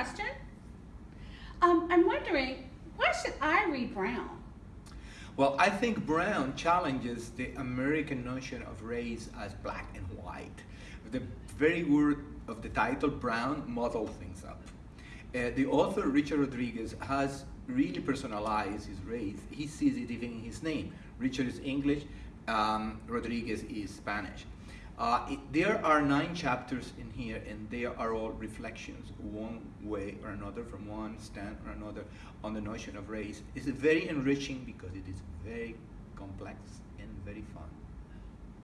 question? Um, I'm wondering why should I read Brown? Well, I think Brown challenges the American notion of race as black and white. The very word of the title, Brown, muddles things up. Uh, the author, Richard Rodriguez, has really personalized his race. He sees it even in his name. Richard is English, um, Rodriguez is Spanish. Uh, it, there are nine chapters in here, and they are all reflections, one way or another, from one stand or another, on the notion of race. It's very enriching because it is very complex and very fun.